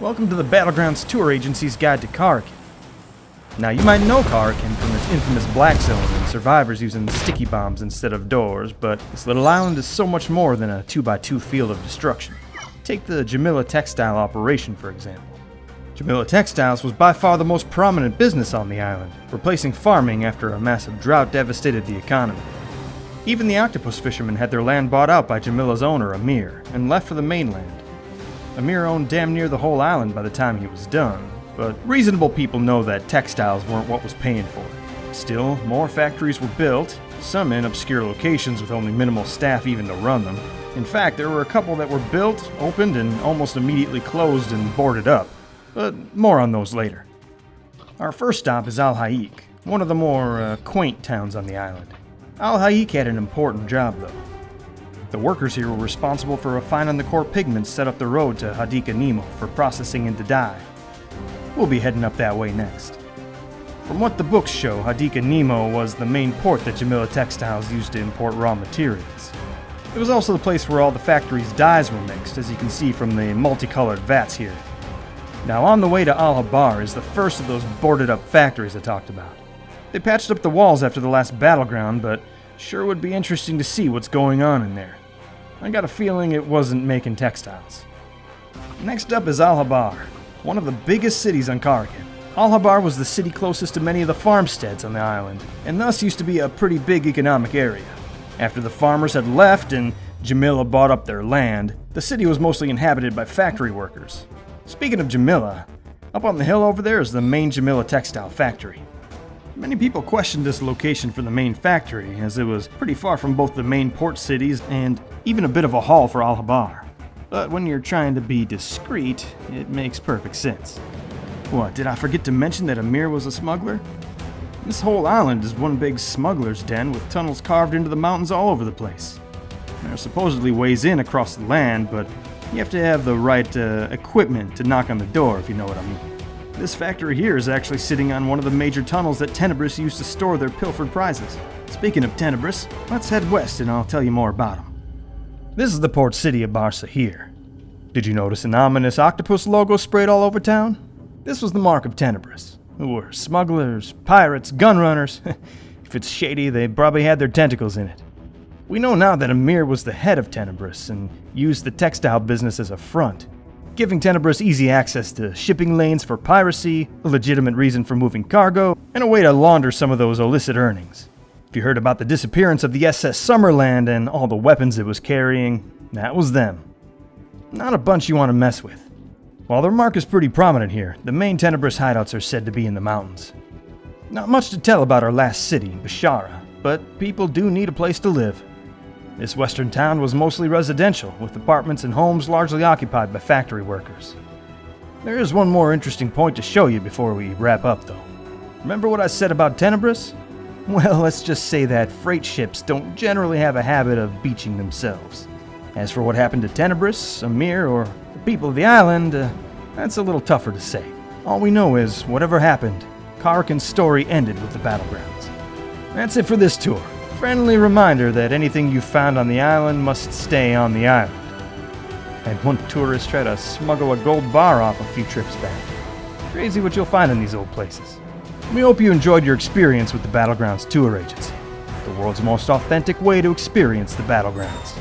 Welcome to the Battlegrounds Tour Agency's Guide to Karakin. Now, you might know Karakin from its infamous Black Zone and survivors using sticky bombs instead of doors, but this little island is so much more than a 2x2 field of destruction. Take the Jamila Textile operation, for example. Jamila Textiles was by far the most prominent business on the island, replacing farming after a massive drought devastated the economy. Even the octopus fishermen had their land bought out by Jamila's owner, Amir, and left for the mainland. Amir owned damn near the whole island by the time he was done, but reasonable people know that textiles weren't what was paying for it. Still, more factories were built, some in obscure locations with only minimal staff even to run them. In fact, there were a couple that were built, opened, and almost immediately closed and boarded up. But more on those later. Our first stop is Al Hayik, one of the more uh, quaint towns on the island. Al Hayik had an important job, though. The workers here were responsible for refining the core pigments set up the road to Hadiqa Nemo for processing into dye. We'll be heading up that way next. From what the books show, Hadiqa Nemo was the main port that Jamila Textiles used to import raw materials. It was also the place where all the factory's dyes were mixed, as you can see from the multicolored vats here. Now, on the way to Al Habar is the first of those boarded up factories I talked about. They patched up the walls after the last battleground, but sure would be interesting to see what's going on in there. I got a feeling it wasn't making textiles. Next up is Al Habar, one of the biggest cities on Karakin. Al Habar was the city closest to many of the farmsteads on the island, and thus used to be a pretty big economic area. After the farmers had left and Jamila bought up their land, the city was mostly inhabited by factory workers. Speaking of Jamila, up on the hill over there is the main Jamila textile factory. Many people questioned this location for the main factory, as it was pretty far from both the main port cities and even a bit of a haul for Al Habar. But when you're trying to be discreet, it makes perfect sense. What, did I forget to mention that Amir was a smuggler? This whole island is one big smuggler's den with tunnels carved into the mountains all over the place. There are supposedly ways in across the land, but you have to have the right uh, equipment to knock on the door, if you know what I mean. This factory here is actually sitting on one of the major tunnels that Tenebris used to store their pilfered prizes. Speaking of Tenebris, let's head west and I'll tell you more about them. This is the port city of Barsa here. Did you notice an ominous octopus logo sprayed all over town? This was the mark of Tenebris, who were smugglers, pirates, gun runners. if it's shady, they probably had their tentacles in it. We know now that Amir was the head of Tenebris and used the textile business as a front giving Tenebris easy access to shipping lanes for piracy, a legitimate reason for moving cargo, and a way to launder some of those illicit earnings. If you heard about the disappearance of the SS Summerland and all the weapons it was carrying, that was them. Not a bunch you want to mess with. While their mark is pretty prominent here, the main Tenebris hideouts are said to be in the mountains. Not much to tell about our last city, Bashara, but people do need a place to live. This western town was mostly residential, with apartments and homes largely occupied by factory workers. There is one more interesting point to show you before we wrap up, though. Remember what I said about Tenebris? Well, let's just say that freight ships don't generally have a habit of beaching themselves. As for what happened to Tenebris, Amir, or the people of the island, uh, that's a little tougher to say. All we know is, whatever happened, Karakin's story ended with the battlegrounds. That's it for this tour. Friendly reminder that anything you found on the island must stay on the island. And one tourist tried to smuggle a gold bar off a few trips back. Crazy what you'll find in these old places. We hope you enjoyed your experience with the Battlegrounds Tour Agency, the world's most authentic way to experience the Battlegrounds.